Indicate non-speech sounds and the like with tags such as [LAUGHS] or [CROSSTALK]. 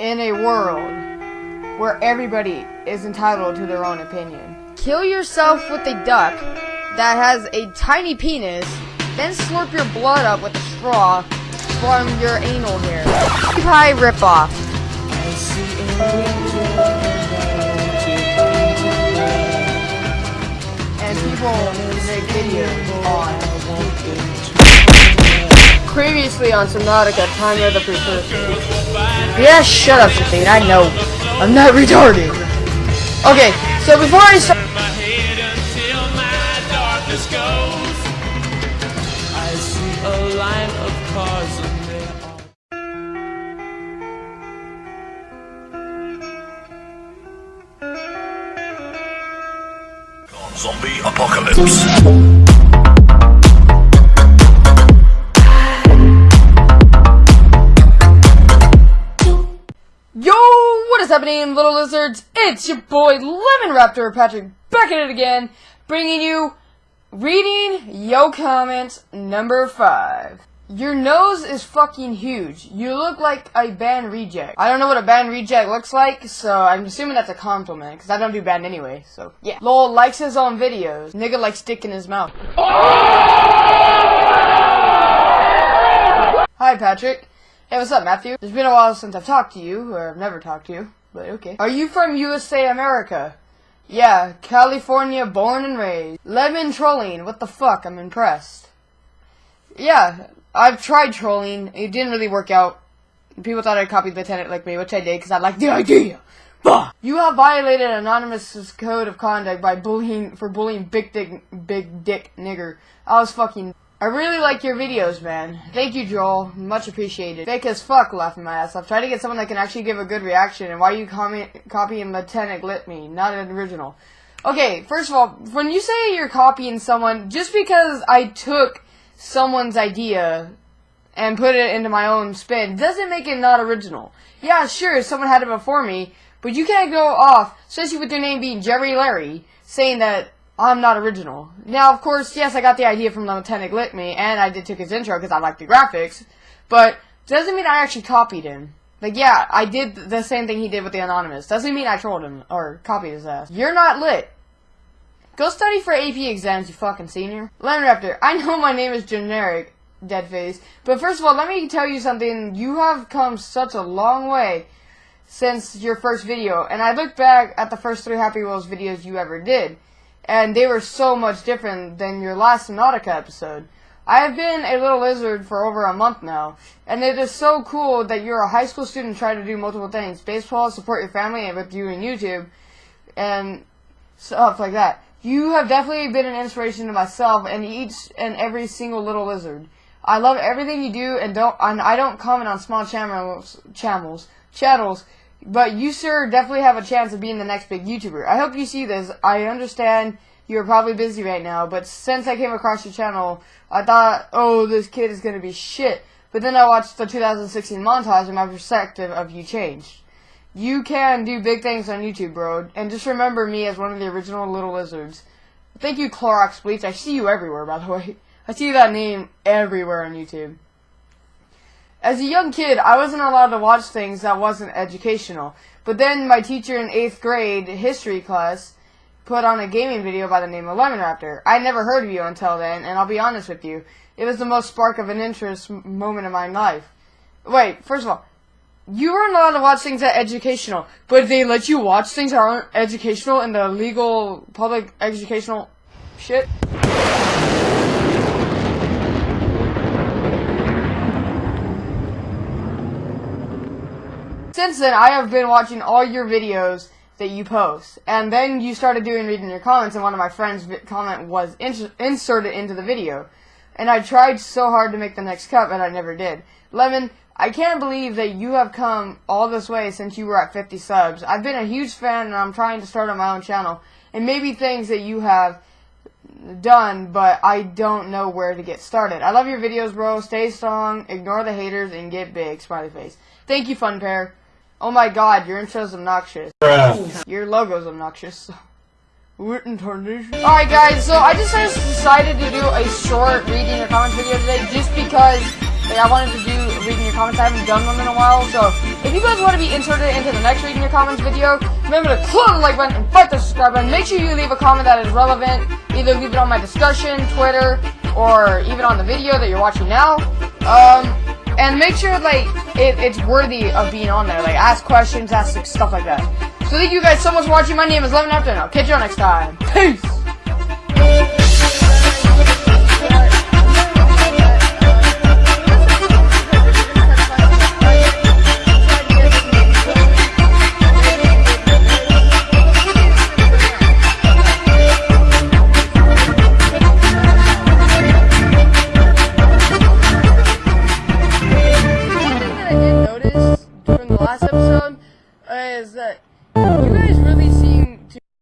in a world where everybody is entitled to their own opinion. Kill yourself with a duck that has a tiny penis, then slurp your blood up with a straw from your anal hair. Pie ripoff. And people make videos on Previously on Subnautica, Time of the Precursor. Yeah, shut up, Shafine, I know. I'm not retarded. Okay, so before I start... I see happening, little lizards? It's your boy Lemon Raptor Patrick back at it again, bringing you reading yo comment number five. Your nose is fucking huge. You look like a band reject. I don't know what a band reject looks like, so I'm assuming that's a compliment, because I don't do band anyway, so yeah. Lol likes his own videos. Nigga likes dick in his mouth. Hi, Patrick. Hey, what's up, Matthew? It's been a while since I've talked to you, or I've never talked to you, but okay. Are you from USA, America? Yeah, California, born and raised. Lemon trolling, what the fuck, I'm impressed. Yeah, I've tried trolling, it didn't really work out. People thought I copied the tenant like me, which I did, because I like the idea. Bah! You have violated Anonymous' code of conduct by bullying, for bullying big dick, big dick nigger. I was fucking I really like your videos, man. Thank you, Joel. Much appreciated. Fake as fuck, laughing my ass off. Try to get someone that can actually give a good reaction. And why are you copying Lieutenant Me? Not an original. Okay, first of all, when you say you're copying someone, just because I took someone's idea and put it into my own spin doesn't make it not original. Yeah, sure, someone had it before me, but you can't go off, especially with your name being Jerry Larry, saying that I'm not original. Now, of course, yes, I got the idea from the Lieutenant Litme, and I did took his intro because I like the graphics, but doesn't mean I actually copied him. Like, yeah, I did the same thing he did with the Anonymous. Doesn't mean I trolled him, or copied his ass. You're not lit. Go study for AP exams, you fucking senior. Lemon Raptor, I know my name is generic, Deadface, but first of all, let me tell you something. You have come such a long way since your first video, and I look back at the first three Happy Wheels videos you ever did and they were so much different than your last Nautica episode. I have been a little lizard for over a month now, and it is so cool that you're a high school student trying to do multiple things. Baseball, support your family and with you in YouTube, and stuff like that. You have definitely been an inspiration to myself and each and every single little lizard. I love everything you do, and don't and I don't comment on small channels, channels, channels but you, sir, definitely have a chance of being the next big YouTuber. I hope you see this. I understand you're probably busy right now, but since I came across your channel, I thought, oh, this kid is going to be shit. But then I watched the 2016 montage and my perspective of you changed. You can do big things on YouTube, bro. And just remember me as one of the original Little Lizards. Thank you, Clorox Bleach. I see you everywhere, by the way. [LAUGHS] I see that name everywhere on YouTube. As a young kid, I wasn't allowed to watch things that wasn't educational. But then my teacher in 8th grade history class put on a gaming video by the name of Lemon Raptor. I never heard of you until then, and I'll be honest with you. It was the most spark of an interest moment in my life. Wait, first of all, you weren't allowed to watch things that educational, but they let you watch things that aren't educational in the legal public educational shit? Since then, I have been watching all your videos that you post. And then you started doing reading your comments, and one of my friends' comment was ins inserted into the video. And I tried so hard to make the next cut, but I never did. Lemon, I can't believe that you have come all this way since you were at 50 subs. I've been a huge fan, and I'm trying to start on my own channel. And maybe things that you have done, but I don't know where to get started. I love your videos, bro. Stay strong, ignore the haters, and get big. Smiley face. Thank you, Fun Pair. Oh my god, your intro's obnoxious. Bruh. Your logo's obnoxious. Alright guys, so I just decided to do a short reading your comments video today just because like, I wanted to do reading your comments. I haven't done one in a while, so if you guys want to be inserted into the next reading your comments video, remember to click the like button and fight the subscribe button. Make sure you leave a comment that is relevant. Either leave it on my discussion, Twitter, or even on the video that you're watching now. Um, and make sure like it, it's worthy of being on there. Like ask questions, ask stuff like that. So thank you guys so much for watching. My name is Lemon Raptor, I'll catch you all next time. Peace.